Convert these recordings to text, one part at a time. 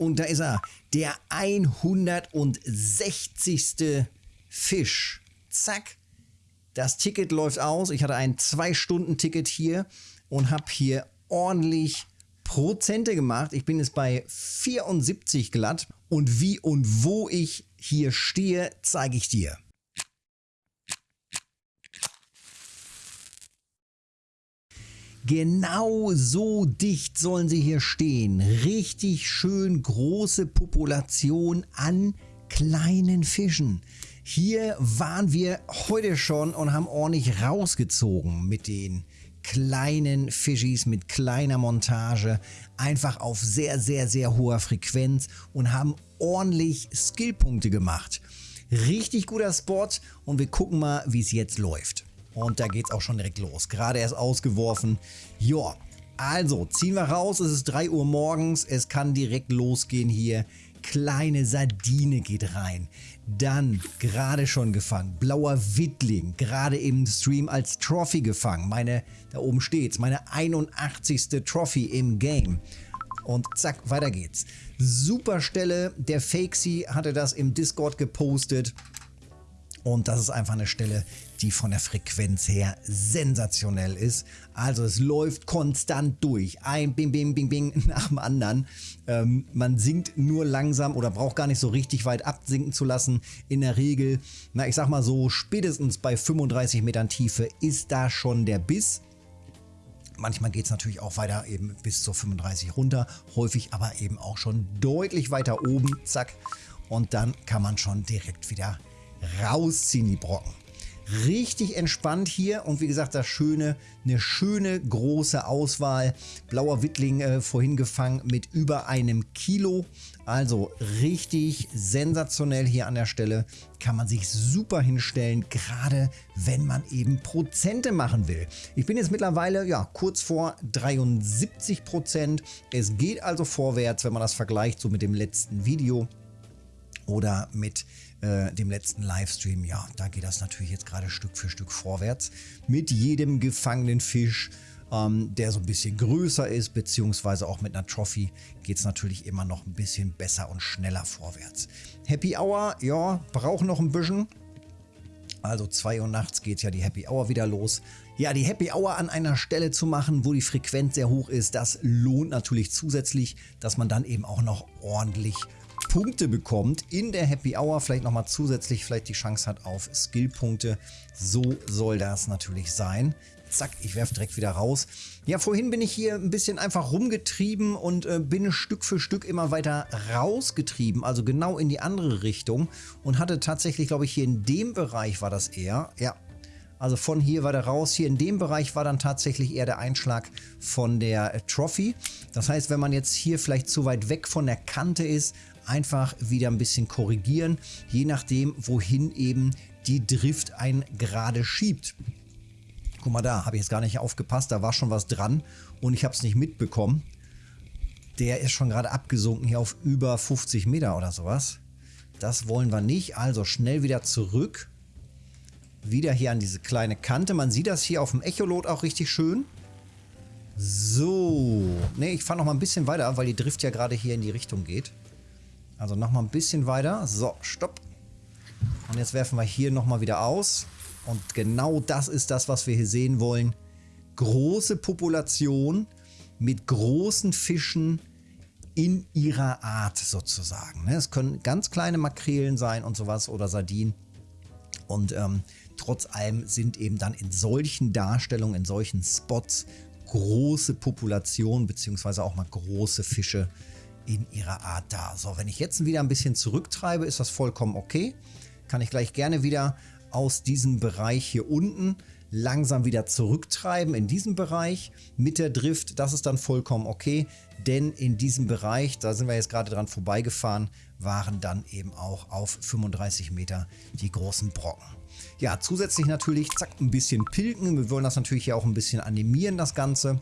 Und da ist er, der 160. Fisch. Zack. Das Ticket läuft aus. Ich hatte ein 2-Stunden-Ticket hier und habe hier ordentlich Prozente gemacht. Ich bin jetzt bei 74 glatt. Und wie und wo ich hier stehe, zeige ich dir. Genau so dicht sollen sie hier stehen. Richtig schön große Population an kleinen Fischen. Hier waren wir heute schon und haben ordentlich rausgezogen mit den kleinen Fischis, mit kleiner Montage, einfach auf sehr, sehr, sehr hoher Frequenz und haben ordentlich Skillpunkte gemacht. Richtig guter Spot und wir gucken mal, wie es jetzt läuft. Und da geht es auch schon direkt los. Gerade erst ausgeworfen. Ja, also ziehen wir raus. Es ist 3 Uhr morgens. Es kann direkt losgehen hier. Kleine Sardine geht rein. Dann gerade schon gefangen. Blauer Wittling. Gerade im Stream als Trophy gefangen. Meine, da oben steht's. Meine 81. Trophy im Game. Und zack, weiter geht's. Super Stelle. Der Fakesy hatte das im Discord gepostet. Und das ist einfach eine Stelle, die von der Frequenz her sensationell ist. Also es läuft konstant durch. Ein Bing, Bing, Bing, Bing nach dem anderen. Ähm, man sinkt nur langsam oder braucht gar nicht so richtig weit absinken zu lassen. In der Regel, na ich sag mal so, spätestens bei 35 Metern Tiefe ist da schon der Biss. Manchmal geht es natürlich auch weiter eben bis zur 35 runter, häufig aber eben auch schon deutlich weiter oben, zack. Und dann kann man schon direkt wieder rausziehen, die Brocken. Richtig entspannt hier und wie gesagt, das Schöne, eine schöne große Auswahl. Blauer Wittling äh, vorhin gefangen mit über einem Kilo. Also richtig sensationell hier an der Stelle. Kann man sich super hinstellen, gerade wenn man eben Prozente machen will. Ich bin jetzt mittlerweile ja kurz vor 73 Prozent. Es geht also vorwärts, wenn man das vergleicht so mit dem letzten Video oder mit äh, dem letzten Livestream, ja, da geht das natürlich jetzt gerade Stück für Stück vorwärts. Mit jedem gefangenen Fisch, ähm, der so ein bisschen größer ist, beziehungsweise auch mit einer Trophy geht es natürlich immer noch ein bisschen besser und schneller vorwärts. Happy Hour, ja, braucht noch ein bisschen. Also 2 Uhr nachts geht ja die Happy Hour wieder los. Ja, die Happy Hour an einer Stelle zu machen, wo die Frequenz sehr hoch ist, das lohnt natürlich zusätzlich, dass man dann eben auch noch ordentlich Punkte bekommt in der Happy Hour, vielleicht nochmal zusätzlich vielleicht die Chance hat auf Skillpunkte. So soll das natürlich sein. Zack, ich werfe direkt wieder raus. Ja, vorhin bin ich hier ein bisschen einfach rumgetrieben und äh, bin Stück für Stück immer weiter rausgetrieben, also genau in die andere Richtung und hatte tatsächlich, glaube ich, hier in dem Bereich war das eher, ja, also von hier weiter raus. Hier in dem Bereich war dann tatsächlich eher der Einschlag von der äh, Trophy. Das heißt, wenn man jetzt hier vielleicht zu weit weg von der Kante ist, einfach wieder ein bisschen korrigieren, je nachdem, wohin eben die Drift ein gerade schiebt. Guck mal da, habe ich jetzt gar nicht aufgepasst, da war schon was dran und ich habe es nicht mitbekommen. Der ist schon gerade abgesunken hier auf über 50 Meter oder sowas. Das wollen wir nicht, also schnell wieder zurück. Wieder hier an diese kleine Kante. Man sieht das hier auf dem Echolot auch richtig schön. So. Ne, ich fahre noch mal ein bisschen weiter, weil die Drift ja gerade hier in die Richtung geht. Also nochmal ein bisschen weiter. So, stopp. Und jetzt werfen wir hier nochmal wieder aus. Und genau das ist das, was wir hier sehen wollen. Große Population mit großen Fischen in ihrer Art sozusagen. Ne? Es können ganz kleine Makrelen sein und sowas oder Sardinen. Und ähm, trotz allem sind eben dann in solchen Darstellungen, in solchen Spots große Populationen beziehungsweise auch mal große Fische in ihrer Art da. So, wenn ich jetzt wieder ein bisschen zurücktreibe, ist das vollkommen okay. Kann ich gleich gerne wieder aus diesem Bereich hier unten langsam wieder zurücktreiben in diesem Bereich mit der Drift. Das ist dann vollkommen okay, denn in diesem Bereich, da sind wir jetzt gerade dran vorbeigefahren, waren dann eben auch auf 35 Meter die großen Brocken. Ja, zusätzlich natürlich, zack, ein bisschen pilken. Wir wollen das natürlich hier auch ein bisschen animieren, das Ganze.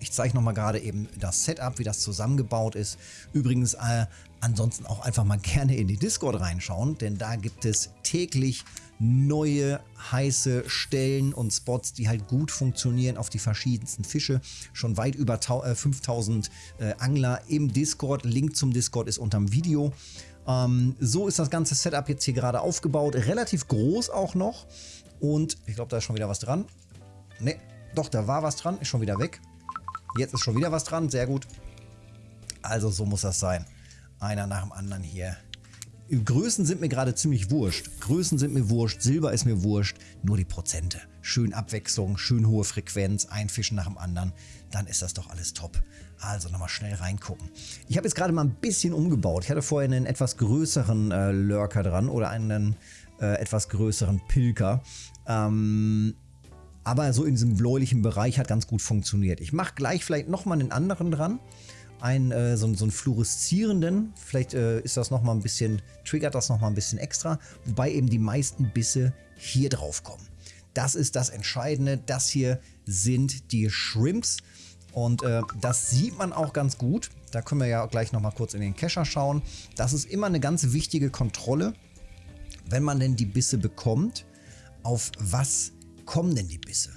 Ich zeige nochmal gerade eben das Setup, wie das zusammengebaut ist. Übrigens äh, ansonsten auch einfach mal gerne in die Discord reinschauen, denn da gibt es täglich neue heiße Stellen und Spots, die halt gut funktionieren auf die verschiedensten Fische. Schon weit über 5000 äh, Angler im Discord. Link zum Discord ist unterm Video. Ähm, so ist das ganze Setup jetzt hier gerade aufgebaut. Relativ groß auch noch. Und ich glaube, da ist schon wieder was dran. Ne, doch, da war was dran. Ist schon wieder weg. Jetzt ist schon wieder was dran. Sehr gut. Also so muss das sein. Einer nach dem anderen hier. Größen sind mir gerade ziemlich wurscht. Größen sind mir wurscht, Silber ist mir wurscht, nur die Prozente. Schön Abwechslung, schön hohe Frequenz, ein Fischen nach dem anderen, dann ist das doch alles top. Also nochmal schnell reingucken. Ich habe jetzt gerade mal ein bisschen umgebaut. Ich hatte vorher einen etwas größeren äh, Lurker dran oder einen äh, etwas größeren Pilker. Ähm, aber so in diesem bläulichen Bereich hat ganz gut funktioniert. Ich mache gleich vielleicht nochmal einen anderen dran einen, äh, so, so einen fluoreszierenden. Vielleicht äh, ist das nochmal ein bisschen, triggert das nochmal ein bisschen extra, wobei eben die meisten Bisse hier drauf kommen. Das ist das Entscheidende. Das hier sind die Shrimps. Und äh, das sieht man auch ganz gut. Da können wir ja gleich nochmal kurz in den Kescher schauen. Das ist immer eine ganz wichtige Kontrolle, wenn man denn die Bisse bekommt. Auf was kommen denn die Bisse?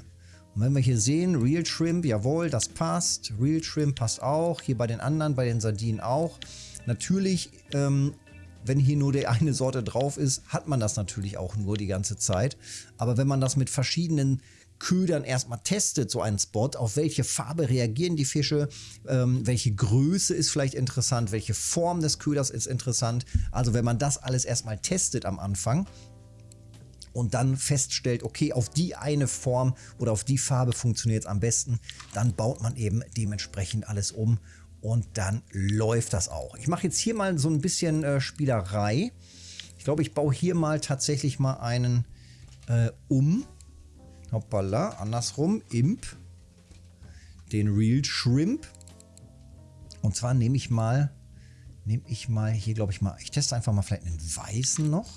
Und wenn wir hier sehen, Real Shrimp, jawohl, das passt. Real Shrimp passt auch. Hier bei den anderen, bei den Sardinen auch. Natürlich, ähm, wenn hier nur die eine Sorte drauf ist, hat man das natürlich auch nur die ganze Zeit. Aber wenn man das mit verschiedenen Ködern erstmal testet, so einen Spot, auf welche Farbe reagieren die Fische, ähm, welche Größe ist vielleicht interessant, welche Form des Köders ist interessant. Also wenn man das alles erstmal testet am Anfang, und dann feststellt, okay, auf die eine Form oder auf die Farbe funktioniert es am besten, dann baut man eben dementsprechend alles um und dann läuft das auch. Ich mache jetzt hier mal so ein bisschen äh, Spielerei. Ich glaube, ich baue hier mal tatsächlich mal einen äh, um. Hoppala, andersrum, Imp. Den Real Shrimp. Und zwar nehme ich mal, nehme ich mal hier, glaube ich mal, ich teste einfach mal vielleicht einen weißen noch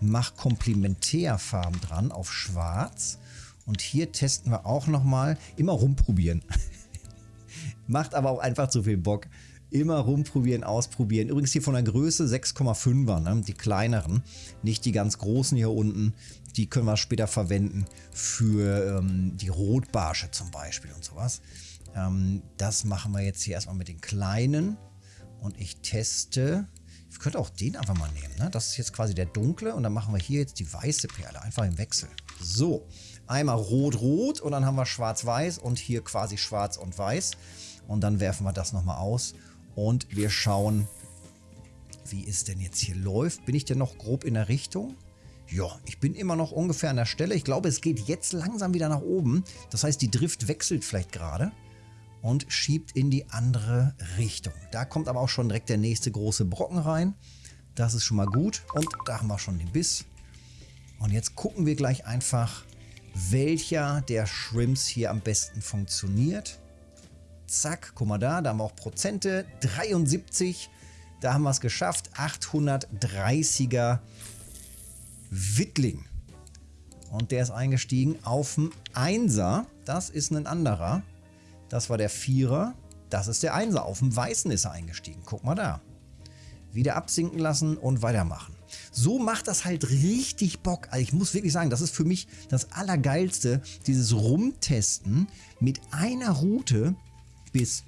mach Komplementärfarben dran auf schwarz. Und hier testen wir auch nochmal, immer rumprobieren. Macht aber auch einfach zu viel Bock. Immer rumprobieren, ausprobieren. Übrigens hier von der Größe 6,5er, ne? die kleineren. Nicht die ganz großen hier unten. Die können wir später verwenden für ähm, die Rotbarsche zum Beispiel und sowas. Ähm, das machen wir jetzt hier erstmal mit den kleinen. Und ich teste ich könnte auch den einfach mal nehmen. Ne? Das ist jetzt quasi der dunkle und dann machen wir hier jetzt die weiße Perle. Einfach im Wechsel. So, einmal rot-rot und dann haben wir schwarz-weiß und hier quasi schwarz und weiß. Und dann werfen wir das nochmal aus und wir schauen, wie es denn jetzt hier läuft. Bin ich denn noch grob in der Richtung? Ja, ich bin immer noch ungefähr an der Stelle. Ich glaube, es geht jetzt langsam wieder nach oben. Das heißt, die Drift wechselt vielleicht gerade und schiebt in die andere Richtung. Da kommt aber auch schon direkt der nächste große Brocken rein. Das ist schon mal gut. Und da haben wir schon den Biss. Und jetzt gucken wir gleich einfach, welcher der Shrimps hier am besten funktioniert. Zack, guck mal da, da haben wir auch Prozente. 73, da haben wir es geschafft. 830er Wittling. Und der ist eingestiegen auf dem Einser. Das ist ein anderer. Das war der Vierer. Das ist der Einser. Auf dem Weißen ist er eingestiegen. Guck mal da. Wieder absinken lassen und weitermachen. So macht das halt richtig Bock. Also ich muss wirklich sagen, das ist für mich das Allergeilste. Dieses Rumtesten mit einer Route bis...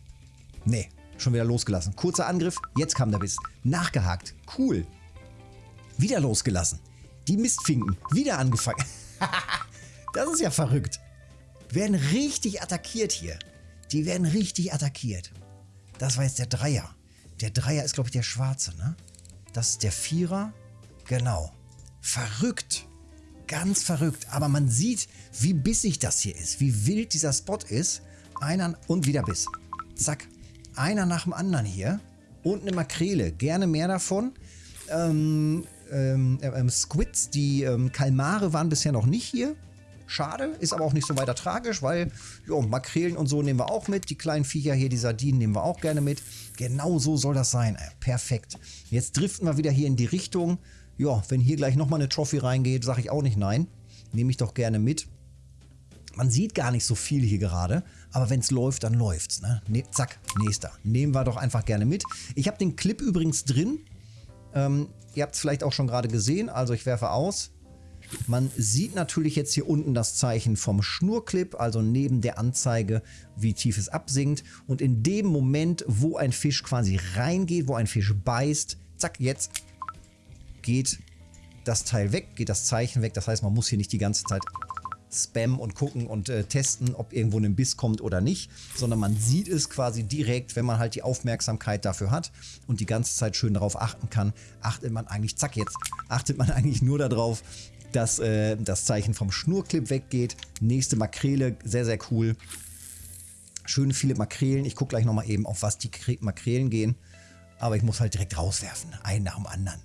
Nee, schon wieder losgelassen. Kurzer Angriff, jetzt kam der Biss. Nachgehakt. Cool. Wieder losgelassen. Die Mistfinken. Wieder angefangen. das ist ja verrückt. Werden richtig attackiert hier. Die werden richtig attackiert. Das war jetzt der Dreier. Der Dreier ist, glaube ich, der schwarze, ne? Das ist der Vierer. Genau. Verrückt. Ganz verrückt. Aber man sieht, wie bissig das hier ist. Wie wild dieser Spot ist. Einer und wieder Biss. Zack. Einer nach dem anderen hier. Und eine Makrele. Gerne mehr davon. Ähm, ähm, ähm, Squids, die ähm, Kalmare waren bisher noch nicht hier. Schade, ist aber auch nicht so weiter tragisch, weil jo, Makrelen und so nehmen wir auch mit. Die kleinen Viecher hier, die Sardinen nehmen wir auch gerne mit. Genau so soll das sein. Äh, perfekt. Jetzt driften wir wieder hier in die Richtung. Ja, wenn hier gleich nochmal eine Trophy reingeht, sage ich auch nicht nein. Nehme ich doch gerne mit. Man sieht gar nicht so viel hier gerade, Aber wenn es läuft, dann läuft's. Ne? Ne, zack, nächster. Nehmen wir doch einfach gerne mit. Ich habe den Clip übrigens drin. Ähm, ihr habt es vielleicht auch schon gerade gesehen. Also ich werfe aus. Man sieht natürlich jetzt hier unten das Zeichen vom Schnurclip, also neben der Anzeige, wie tief es absinkt. Und in dem Moment, wo ein Fisch quasi reingeht, wo ein Fisch beißt, zack, jetzt geht das Teil weg, geht das Zeichen weg. Das heißt, man muss hier nicht die ganze Zeit spammen und gucken und äh, testen, ob irgendwo ein Biss kommt oder nicht, sondern man sieht es quasi direkt, wenn man halt die Aufmerksamkeit dafür hat und die ganze Zeit schön darauf achten kann, achtet man eigentlich, zack jetzt, achtet man eigentlich nur darauf, dass äh, das Zeichen vom Schnurclip weggeht. Nächste Makrele, sehr, sehr cool. Schön viele Makrelen. Ich gucke gleich nochmal eben, auf was die Makrelen gehen. Aber ich muss halt direkt rauswerfen, einen nach dem anderen.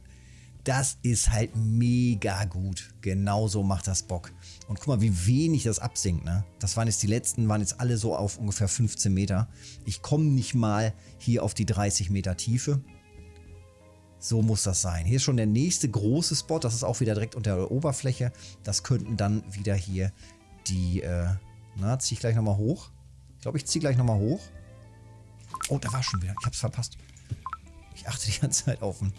Das ist halt mega gut. Genauso macht das Bock. Und guck mal, wie wenig das absinkt. Ne? Das waren jetzt die letzten, waren jetzt alle so auf ungefähr 15 Meter. Ich komme nicht mal hier auf die 30 Meter Tiefe. So muss das sein. Hier ist schon der nächste große Spot. Das ist auch wieder direkt unter der Oberfläche. Das könnten dann wieder hier die... Äh, na, ziehe ich gleich nochmal hoch. Ich glaube, ich ziehe gleich nochmal hoch. Oh, da war schon wieder. Ich habe es verpasst. Ich achte die ganze Zeit auf den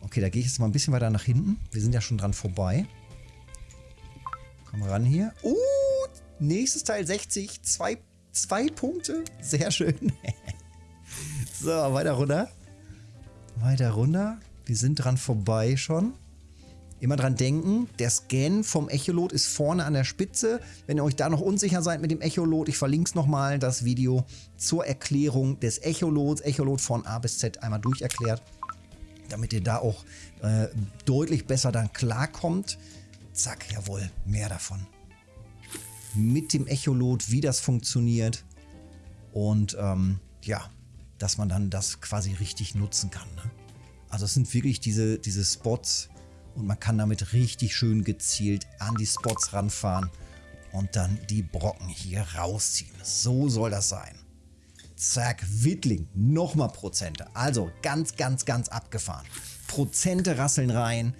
Okay, da gehe ich jetzt mal ein bisschen weiter nach hinten. Wir sind ja schon dran vorbei. Komm ran hier. Uh, nächstes Teil 60. Zwei, zwei Punkte. Sehr schön. so, weiter runter. Weiter runter. Wir sind dran vorbei schon. Immer dran denken, der Scan vom Echolot ist vorne an der Spitze. Wenn ihr euch da noch unsicher seid mit dem Echolot, ich verlinke es nochmal, das Video zur Erklärung des Echolots. Echolot von A bis Z einmal durcherklärt damit ihr da auch äh, deutlich besser dann klarkommt. Zack, jawohl, mehr davon. Mit dem Echolot, wie das funktioniert und ähm, ja, dass man dann das quasi richtig nutzen kann. Ne? Also es sind wirklich diese, diese Spots und man kann damit richtig schön gezielt an die Spots ranfahren und dann die Brocken hier rausziehen. So soll das sein. Zack, Wittling, nochmal Prozente. Also ganz, ganz, ganz abgefahren. Prozente rasseln rein.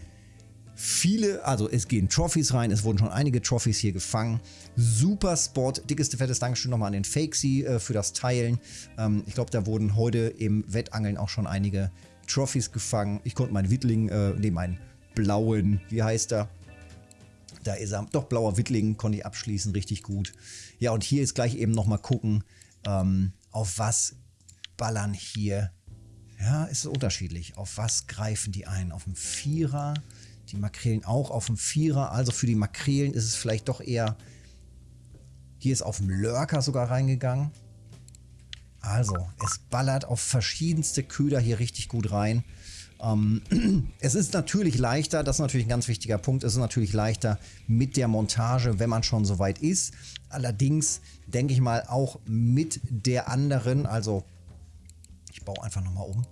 Viele, also es gehen Trophies rein, es wurden schon einige Trophies hier gefangen. Super Spot, dickeste fettes Dankeschön nochmal an den Fakesy äh, für das Teilen. Ähm, ich glaube, da wurden heute im Wettangeln auch schon einige Trophies gefangen. Ich konnte meinen Wittling, äh, ne, meinen blauen, wie heißt er? Da ist er, doch blauer Wittling, konnte ich abschließen, richtig gut. Ja, und hier ist gleich eben nochmal gucken, ähm, auf was ballern hier. Ja, ist unterschiedlich. Auf was greifen die ein? Auf dem Vierer, die Makrelen auch auf dem Vierer. Also für die Makrelen ist es vielleicht doch eher... Hier ist auf dem Lurker sogar reingegangen. Also, es ballert auf verschiedenste Köder hier richtig gut rein. Ähm, es ist natürlich leichter, das ist natürlich ein ganz wichtiger Punkt, es ist natürlich leichter mit der Montage, wenn man schon so weit ist. Allerdings denke ich mal auch mit der anderen, also ich baue einfach nochmal um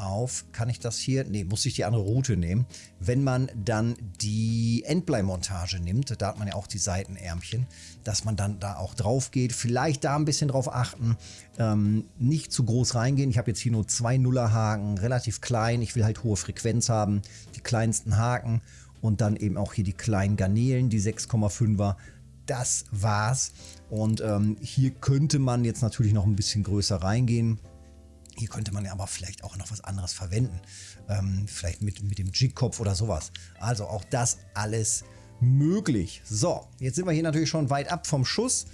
auf, kann ich das hier, nee, muss ich die andere Route nehmen. Wenn man dann die Endbleimontage nimmt, da hat man ja auch die Seitenärmchen, dass man dann da auch drauf geht, vielleicht da ein bisschen drauf achten, ähm, nicht zu groß reingehen. Ich habe jetzt hier nur zwei Nullerhaken, relativ klein, ich will halt hohe Frequenz haben, die kleinsten Haken und dann eben auch hier die kleinen Garnelen, die 6,5er, das war's. Und ähm, hier könnte man jetzt natürlich noch ein bisschen größer reingehen. Hier könnte man ja aber vielleicht auch noch was anderes verwenden. Ähm, vielleicht mit, mit dem Jigkopf oder sowas. Also auch das alles möglich. So, jetzt sind wir hier natürlich schon weit ab vom Schuss.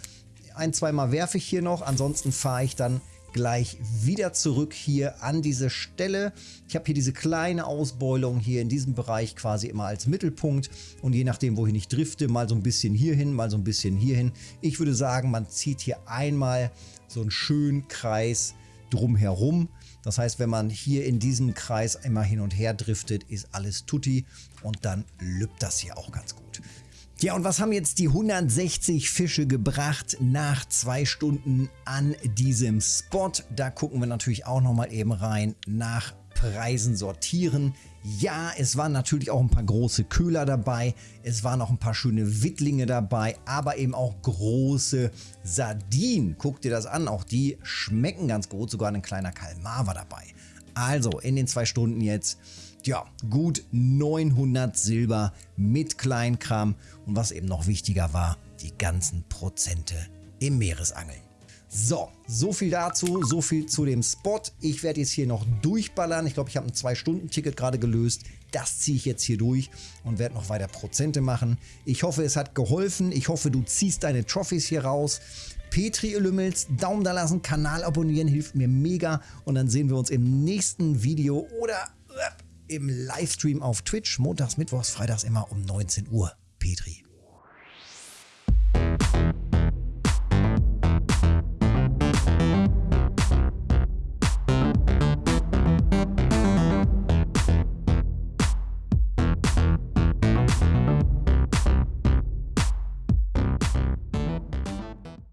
Ein, zweimal werfe ich hier noch. Ansonsten fahre ich dann gleich wieder zurück hier an diese Stelle. Ich habe hier diese kleine Ausbeulung hier in diesem Bereich quasi immer als Mittelpunkt und je nachdem, wohin ich drifte, mal so ein bisschen hierhin, mal so ein bisschen hierhin. Ich würde sagen, man zieht hier einmal so einen schönen Kreis drumherum. Das heißt, wenn man hier in diesem Kreis immer hin und her driftet, ist alles tutti und dann lübt das hier auch ganz gut. Ja, und was haben jetzt die 160 Fische gebracht nach zwei Stunden an diesem Spot? Da gucken wir natürlich auch nochmal eben rein nach Preisen sortieren. Ja, es waren natürlich auch ein paar große Köhler dabei, es waren auch ein paar schöne Wittlinge dabei, aber eben auch große Sardinen. Guck dir das an, auch die schmecken ganz gut, sogar ein kleiner Kalmar war dabei. Also in den zwei Stunden jetzt ja, gut 900 Silber mit Kleinkram und was eben noch wichtiger war, die ganzen Prozente im Meeresangeln. So, so viel dazu, so viel zu dem Spot. Ich werde jetzt hier noch durchballern. Ich glaube, ich habe ein 2-Stunden-Ticket gerade gelöst. Das ziehe ich jetzt hier durch und werde noch weiter Prozente machen. Ich hoffe, es hat geholfen. Ich hoffe, du ziehst deine Trophies hier raus. Petri Lümmels, Daumen da lassen, Kanal abonnieren, hilft mir mega. Und dann sehen wir uns im nächsten Video oder äh, im Livestream auf Twitch. Montags, Mittwochs, Freitags immer um 19 Uhr. Petri.